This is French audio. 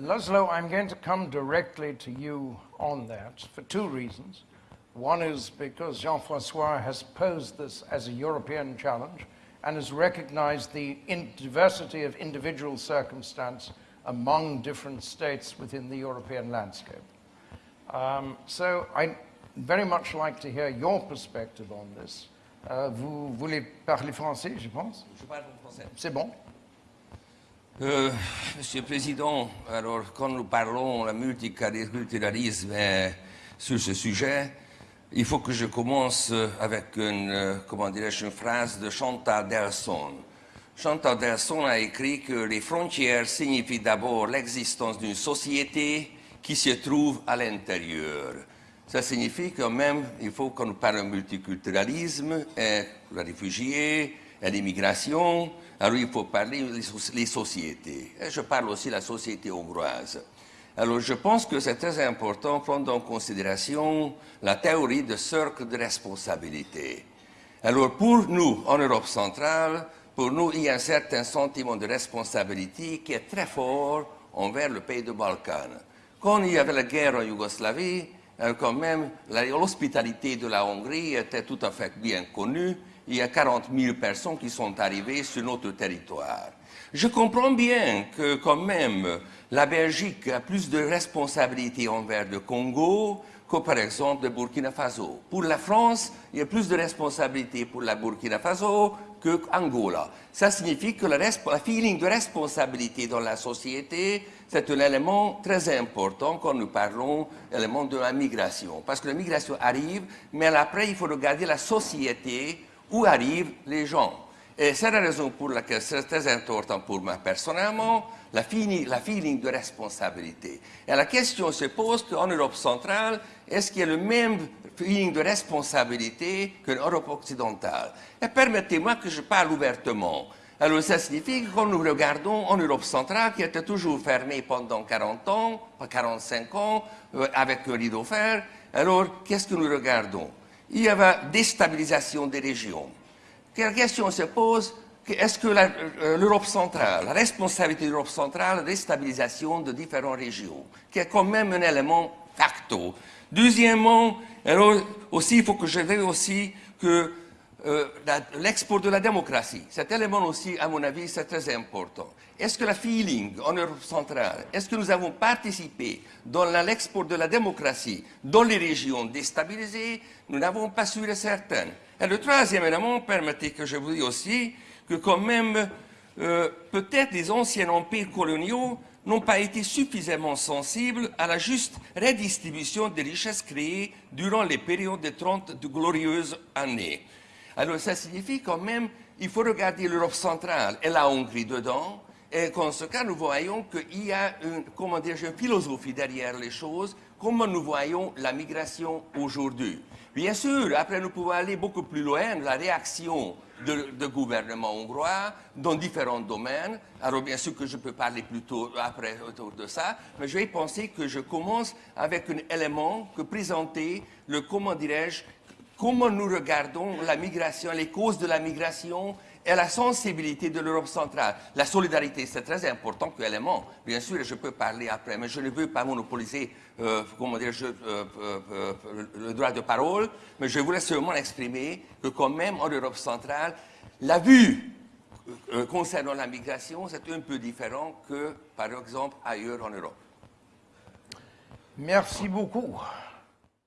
Laszlo, I'm going to come directly to you on that for two reasons. One is because Jean-Francois has posed this as a European challenge and has recognized the diversity of individual circumstance among different states within the European landscape. Um, so I'd very much like to hear your perspective on this. Uh, vous voulez parler français, je pense Je parle français. C'est bon euh, Monsieur le Président, alors quand nous parlons de multiculturalisme sur ce sujet, il faut que je commence avec une, euh, comment une phrase de Chantal Delson. Chantal Delson a écrit que les frontières signifient d'abord l'existence d'une société qui se trouve à l'intérieur. Ça signifie quand même il faut qu'on parle de multiculturalisme, et les réfugiés, et l'immigration. Alors il faut parler des sociétés. Et je parle aussi de la société hongroise. Alors je pense que c'est très important de prendre en considération la théorie de cercle de responsabilité. Alors pour nous, en Europe centrale, pour nous, il y a un certain sentiment de responsabilité qui est très fort envers le pays de Balkan. Quand il y avait la guerre en Yougoslavie, euh, quand même, l'hospitalité de la Hongrie était tout à fait bien connue. Il y a 40 000 personnes qui sont arrivées sur notre territoire. Je comprends bien que quand même la Belgique a plus de responsabilités envers le Congo que par exemple le Burkina Faso. Pour la France, il y a plus de responsabilités pour la Burkina Faso que Angola. Ça signifie que le feeling de responsabilité dans la société, c'est un élément très important quand nous parlons élément de la migration. Parce que la migration arrive, mais après, il faut regarder la société où arrivent les gens? Et c'est la raison pour laquelle c'est très important pour moi personnellement, la, feeling de responsabilité. Et la question se pose qu'en Europe centrale, est-ce qu'il y a le même feeling de responsabilité qu'en Europe occidentale? Et permettez-moi que je parle ouvertement. Alors ça signifie que quand nous regardons en Europe centrale, qui était toujours fermée pendant 40 ans, 45 ans, euh, avec un rideau fer, alors qu'est-ce que nous regardons? Il y avait déstabilisation des régions la question se pose, est-ce que euh, l'Europe centrale, la responsabilité de l'Europe centrale, la déstabilisation de différentes régions, qui est quand même un élément facto? Deuxièmement, aussi, il faut que je veuille aussi que euh, l'export de la démocratie, cet élément aussi, à mon avis, c'est très important. Est-ce que la feeling en Europe centrale, est-ce que nous avons participé dans l'export de la démocratie dans les régions déstabilisées? Nous n'avons pas su le certain. Et le troisième élément, permettez que je vous dise aussi que quand même, euh, peut-être les anciens empires coloniaux n'ont pas été suffisamment sensibles à la juste redistribution des richesses créées durant les périodes de 30 de glorieuses années. Alors ça signifie quand même, il faut regarder l'Europe centrale et la Hongrie dedans, et en ce cas, nous voyons qu'il y a une, comment dire, une philosophie derrière les choses, comment nous voyons la migration aujourd'hui. Bien sûr, après, nous pouvons aller beaucoup plus loin, la réaction de, gouvernement hongrois dans différents domaines. Alors, bien sûr que je peux parler plus tôt après autour de ça, mais je vais penser que je commence avec un élément que présenter le, comment dirais-je, comment nous regardons la migration, les causes de la migration et la sensibilité de l'Europe centrale? La solidarité, c'est très important. Bien sûr, je peux parler après, mais je ne veux pas monopoliser euh, comment dire, euh, euh, le droit de parole, mais je voulais seulement exprimer que quand même en Europe centrale, la vue concernant la migration, c'est un peu différent que, par exemple, ailleurs en Europe. Merci beaucoup.